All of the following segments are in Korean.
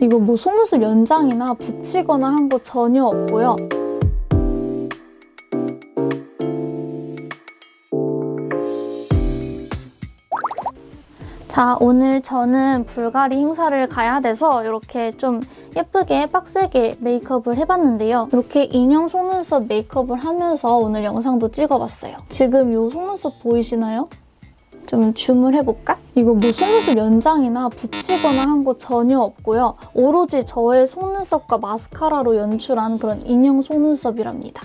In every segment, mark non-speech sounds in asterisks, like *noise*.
이거 뭐 속눈썹 연장이나 붙이거나 한 거 전혀 없고요. 자, 오늘 저는 불가리 행사를 가야 돼서 이렇게 좀 예쁘게 빡세게 메이크업을 해봤는데요. 이렇게 인형 속눈썹 메이크업을 하면서 오늘 영상도 찍어봤어요. 지금 이 속눈썹 보이시나요? 좀 줌을 해볼까? 이거 뭐 속눈썹 연장이나 붙이거나 한 거 전혀 없고요. 오로지 저의 속눈썹과 마스카라로 연출한 그런 인형 속눈썹이랍니다.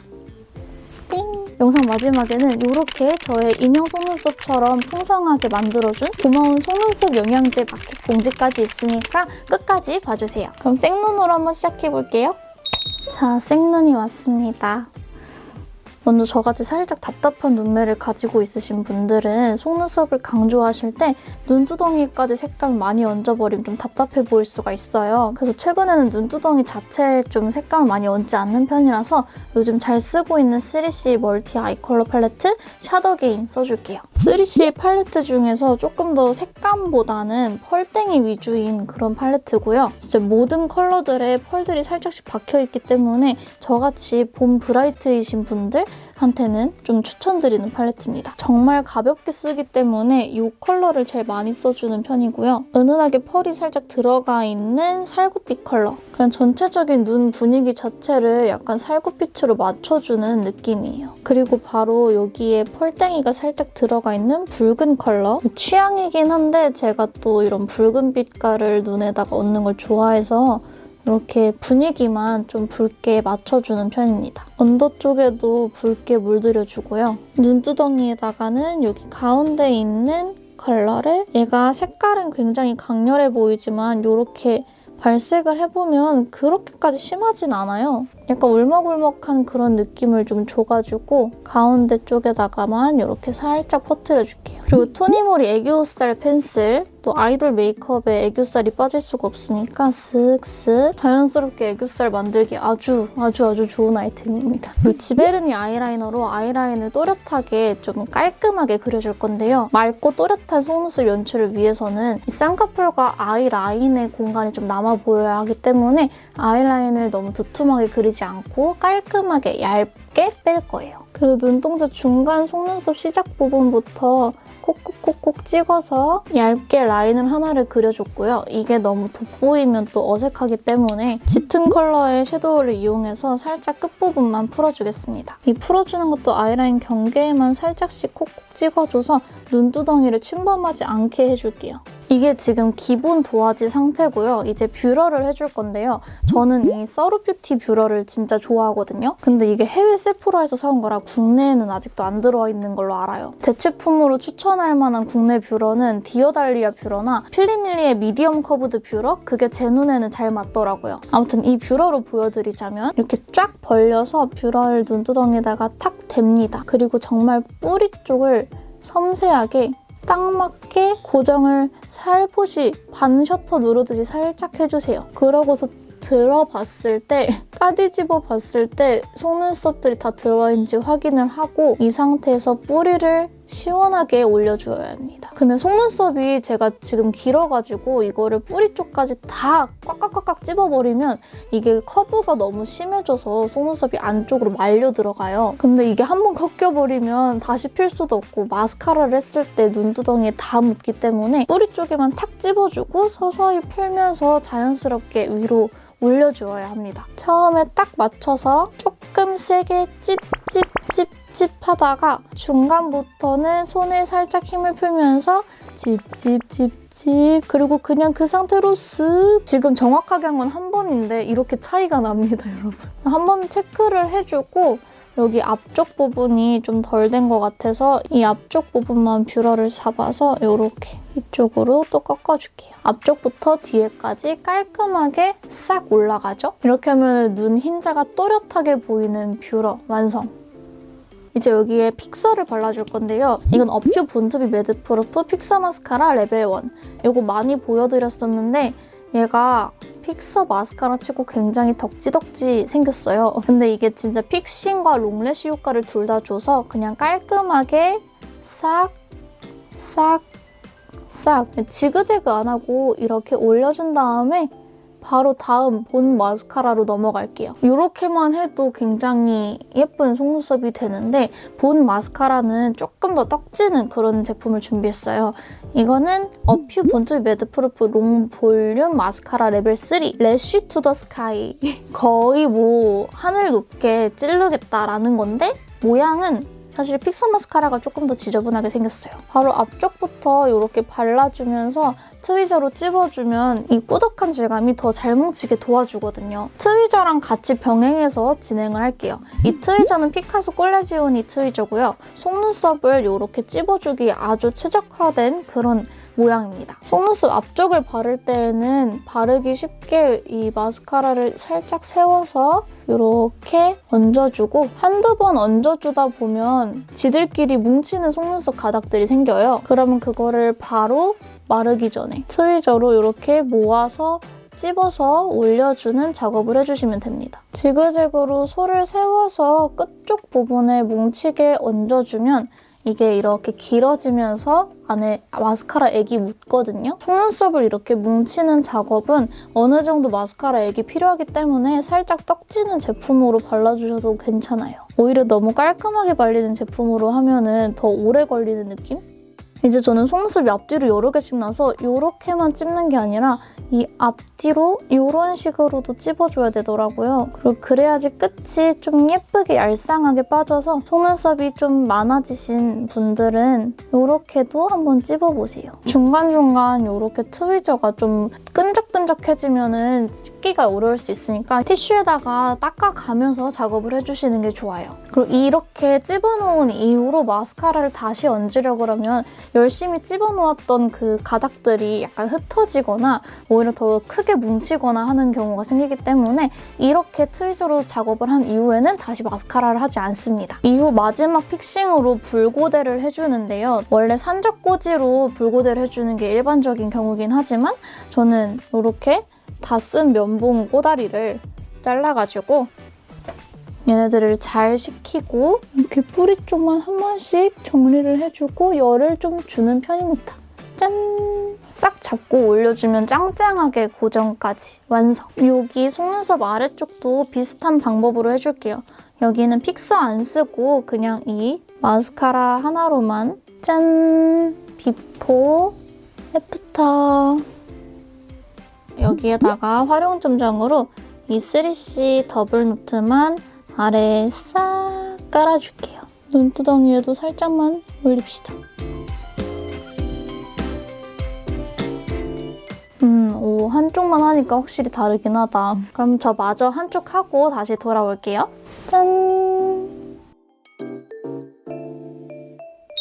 띵! 영상 마지막에는 이렇게 저의 인형 속눈썹처럼 풍성하게 만들어준 고마운 속눈썹 영양제 마켓 공지까지 있으니까 끝까지 봐주세요. 그럼 생눈으로 한번 시작해볼게요. 자, 생눈이 왔습니다. 먼저 저같이 살짝 답답한 눈매를 가지고 있으신 분들은 속눈썹을 강조하실 때 눈두덩이까지 색감을 많이 얹어버리면 좀 답답해 보일 수가 있어요. 그래서 최근에는 눈두덩이 자체에 좀 색감을 많이 얹지 않는 편이라서 요즘 잘 쓰고 있는 3C 멀티 아이 컬러 팔레트 샤더게인 써줄게요. 3CE 팔레트 중에서 조금 더 색감보다는 펄땡이 위주인 그런 팔레트고요. 진짜 모든 컬러들에 펄들이 살짝씩 박혀있기 때문에 저같이 봄 bright이신 분들 한테는 좀 추천드리는 팔레트입니다. 정말 가볍게 쓰기 때문에 이 컬러를 제일 많이 써주는 편이고요. 은은하게 펄이 살짝 들어가 있는 살구빛 컬러. 그냥 전체적인 눈 분위기 자체를 약간 살구빛으로 맞춰주는 느낌이에요. 그리고 바로 여기에 펄땡이가 살짝 들어가 있는 붉은 컬러. 취향이긴 한데 제가 또 이런 붉은 빛깔을 눈에다가 얹는 걸 좋아해서 이렇게 분위기만 좀 붉게 맞춰주는 편입니다. under 쪽에도 붉게 물들여주고요. 눈두덩이에다가는 여기 가운데 있는 컬러를 얘가 색깔은 굉장히 강렬해 보이지만 이렇게 발색을 해보면 그렇게까지 심하진 않아요. 약간 울먹울먹한 그런 느낌을 좀 줘가지고 가운데 쪽에다가만 이렇게 살짝 퍼트려줄게요. 그리고 토니모리 애교살 펜슬 또 아이돌 메이크업에 애교살이 빠질 수가 없으니까 쓱쓱 자연스럽게 애교살 만들기 아주 아주 아주 좋은 아이템입니다. 그리고 지베르니 아이라이너로 아이라인을 또렷하게 좀 깔끔하게 그려줄 건데요. 맑고 또렷한 속눈썹 연출을 위해서는 이 쌍꺼풀과 아이라인의 공간이 좀 남아 보여야 하기 때문에 아이라인을 너무 두툼하게 그리지 않고 깔끔하게 얇게 뺄 거예요. 그래서 눈동자 중간 속눈썹 시작 부분부터 콕콕콕콕 찍어서 얇게 라인을 하나를 그려줬고요. 이게 너무 돋보이면 또 어색하기 때문에 짙은 컬러의 섀도우를 이용해서 살짝 끝부분만 풀어주겠습니다. 이 풀어주는 것도 아이라인 경계에만 살짝씩 콕콕 찍어줘서 눈두덩이를 침범하지 않게 해줄게요. 이게 지금 기본 도화지 상태고요. 이제 뷰러를 해줄 건데요. 저는 이 Surratt Beauty 뷰러를 진짜 좋아하거든요. 근데 이게 해외 세포라에서 사온 거라 국내에는 아직도 안 들어와 있는 걸로 알아요. 대체품으로 추천할 만한 국내 뷰러는 디어달리아 뷰러나 필리밀리의 medium curved 뷰러? 그게 제 눈에는 잘 맞더라고요. 아무튼 이 뷰러로 보여드리자면 이렇게 쫙 벌려서 뷰러를 눈두덩이에다가 탁 댑니다. 그리고 정말 뿌리 쪽을 섬세하게 딱 맞게 고정을 살포시 반 셔터 누르듯이 살짝 해주세요. 그러고서 들어봤을 때 까디집어 봤을 때 속눈썹들이 다 들어와 있는지 확인을 하고 이 상태에서 뿌리를 시원하게 올려줘야 합니다. 근데 속눈썹이 제가 지금 길어가지고 이거를 뿌리 쪽까지 다 꽉꽉꽉꽉 찝어버리면 이게 커브가 너무 심해져서 속눈썹이 안쪽으로 말려 들어가요. 근데 이게 한 번 꺾여버리면 다시 필 수도 없고 마스카라를 했을 때 눈두덩이에 다 묻기 때문에 뿌리 쪽에만 탁 찝어주고 서서히 풀면서 자연스럽게 위로 올려주어야 합니다. 처음에 딱 맞춰서 조금 세게 찝찝찝찝 하다가 중간부터는 손에 살짝 힘을 풀면서 찝찝찝찝 그리고 그냥 그 상태로 쓱 지금 정확하게 한 건한 번인데 이렇게 차이가 납니다, 여러분. 한 번 체크를 해주고 여기 앞쪽 부분이 좀 덜 된 것 같아서 이 앞쪽 부분만 뷰러를 잡아서 이렇게 이쪽으로 또 꺾어줄게요. 앞쪽부터 뒤에까지 깔끔하게 싹 올라가죠? 이렇게 하면 눈 흰자가 또렷하게 보이는 뷰러 완성! 이제 여기에 fixer를 발라줄 건데요. 이건 어퓨 born to be mad proof fixer 마스카라 레벨 1. 이거 많이 보여드렸었는데 얘가 픽서 마스카라 치고 굉장히 덕지덕지 생겼어요. *laughs* 근데 이게 진짜 fixing과 long lash 효과를 둘 다 줘서 그냥 깔끔하게 싹, 싹, 싹 지그재그 안 하고 이렇게 올려준 다음에 바로 다음 본 마스카라로 넘어갈게요. 이렇게만 해도 굉장히 예쁜 속눈썹이 되는데 본 마스카라는 조금 더 떡지는 그런 제품을 준비했어요. 이거는 어퓨 born to be mad proof long 볼륨 마스카라 레벨 3 lash to the sky 거의 뭐 하늘 높게 찌르겠다라는 건데 모양은 사실 픽서 마스카라가 조금 더 지저분하게 생겼어요. 바로 앞쪽부터 이렇게 발라주면서 tweezer로 찝어주면 이 꾸덕한 질감이 더 잘 뭉치게 도와주거든요. tweezer랑 같이 병행해서 진행을 할게요. 이 tweezer는 피카소 콜레지오니 tweezer고요. 속눈썹을 이렇게 찝어주기에 아주 최적화된 그런 모양입니다. 속눈썹 앞쪽을 바를 때에는 바르기 쉽게 이 마스카라를 살짝 세워서 이렇게 얹어주고 한두 번 얹어주다 보면 지들끼리 뭉치는 속눈썹 가닥들이 생겨요. 그러면 그거를 바로 마르기 전에 트위저로 이렇게 모아서 찝어서 올려주는 작업을 해주시면 됩니다. 지그재그로 솔을 세워서 끝쪽 부분에 뭉치게 얹어주면 이게 이렇게 길어지면서 안에 마스카라 액이 묻거든요. 속눈썹을 이렇게 뭉치는 작업은 어느 정도 마스카라 액이 필요하기 때문에 살짝 떡지는 제품으로 발라주셔도 괜찮아요. 오히려 너무 깔끔하게 발리는 제품으로 하면 더 오래 걸리는 느낌? 이제 저는 속눈썹이 앞뒤로 여러 개씩 나서 이렇게만 찝는 게 아니라 이 앞뒤로 이런 식으로도 찝어줘야 되더라고요. 그리고 그래야지 끝이 좀 예쁘게 얄쌍하게 빠져서 속눈썹이 좀 많아지신 분들은 이렇게도 한번 찝어보세요. 중간중간 이렇게 트위저가 좀 끈적끈적해지면 찝기가 어려울 수 있으니까 티슈에다가 닦아가면서 작업을 해주시는 게 좋아요. 그리고 이렇게 찝어놓은 이후로 마스카라를 다시 얹으려고 하면 열심히 찝어놓았던 그 가닥들이 약간 흩어지거나 오히려 더 크게 뭉치거나 하는 경우가 생기기 때문에 이렇게 트위저로 작업을 한 이후에는 다시 마스카라를 하지 않습니다. 이후 마지막 픽싱으로 붉고데를 해주는데요. 원래 산적꽂이로 붉고데를 해주는 게 일반적인 경우긴 하지만 저는 이렇게 다 쓴 면봉 꼬다리를 잘라가지고 얘네들을 잘 식히고 이렇게 뿌리 쪽만 한 번씩 정리를 해주고 열을 좀 주는 편입니다. 짠! 싹 잡고 올려주면 짱짱하게 고정까지 완성! 여기 속눈썹 아래쪽도 비슷한 방법으로 해줄게요. 여기는 픽서 안 쓰고 그냥 이 마스카라 하나로만 짠! before, after 여기에다가 화룡점정으로 이 3C 더블 노트만 아래에 싹 깔아줄게요. 눈두덩이에도 살짝만 올립시다. 음, 오, 한쪽만 하니까 확실히 다르긴 하다. 그럼 저 마저 한쪽 하고 다시 돌아올게요. 짠!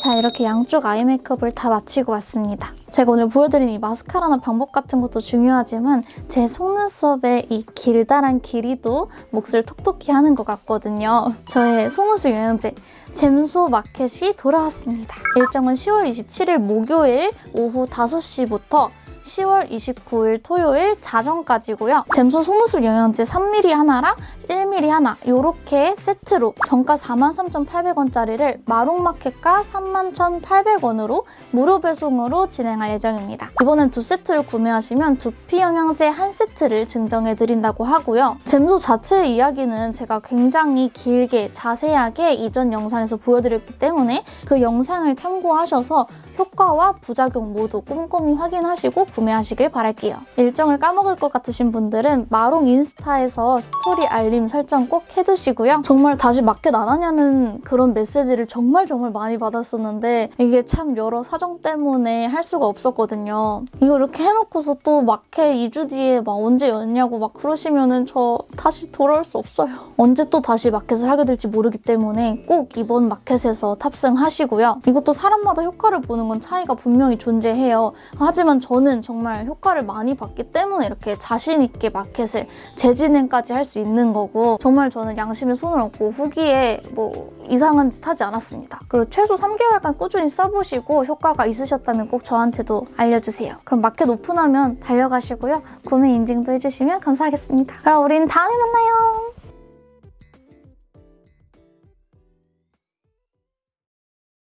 자, 이렇게 양쪽 아이 메이크업을 다 마치고 왔습니다. 제가 오늘 보여드린 이 마스카라나 방법 같은 것도 중요하지만 제 속눈썹의 이 길다란 길이도 몫을 톡톡히 하는 것 같거든요. 저의 속눈썹 영양제 잼소 마켓이 돌아왔습니다. 일정은 10월 27일 목요일 오후 5시부터 10월 29일 토요일 자정까지고요. 잼소 속눈썹 영양제 3mm 하나랑 1mm 하나 이렇게 세트로 정가 43,800원짜리를 마롱마켓가 31,800원으로 무료 배송으로 진행할 예정입니다. 이번엔 두 세트를 구매하시면 두피 영양제 한 세트를 증정해드린다고 하고요. 잼소 자체의 이야기는 제가 굉장히 길게 자세하게 이전 영상에서 보여드렸기 때문에 그 영상을 참고하셔서 효과와 부작용 모두 꼼꼼히 확인하시고 구매하시길 바랄게요. 일정을 까먹을 것 같으신 분들은 마롱 인스타에서 스토리 알림 설정 꼭 해두시고요. 정말 다시 마켓 안 하냐는 그런 메시지를 정말 정말 많이 받았었는데 이게 참 여러 사정 때문에 할 수가 없었거든요. 이거 이렇게 해놓고서 또 마켓 2주 뒤에 막 언제 여냐고 막 그러시면은 저 다시 돌아올 수 없어요. 언제 또 다시 마켓을 하게 될지 모르기 때문에 꼭 이번 마켓에서 탑승하시고요. 이것도 사람마다 효과를 보는 건 차이가 분명히 존재해요. 하지만 저는 정말 효과를 많이 봤기 때문에 이렇게 자신 있게 마켓을 재진행까지 할 수 있는 거고 정말 저는 양심에 손을 얹고 후기에 뭐 이상한 짓 하지 않았습니다. 그리고 최소 3개월간 꾸준히 써보시고 효과가 있으셨다면 꼭 저한테도 알려주세요. 그럼 마켓 오픈하면 달려가시고요. 구매 인증도 해주시면 감사하겠습니다. 그럼 우린 다음에 만나요.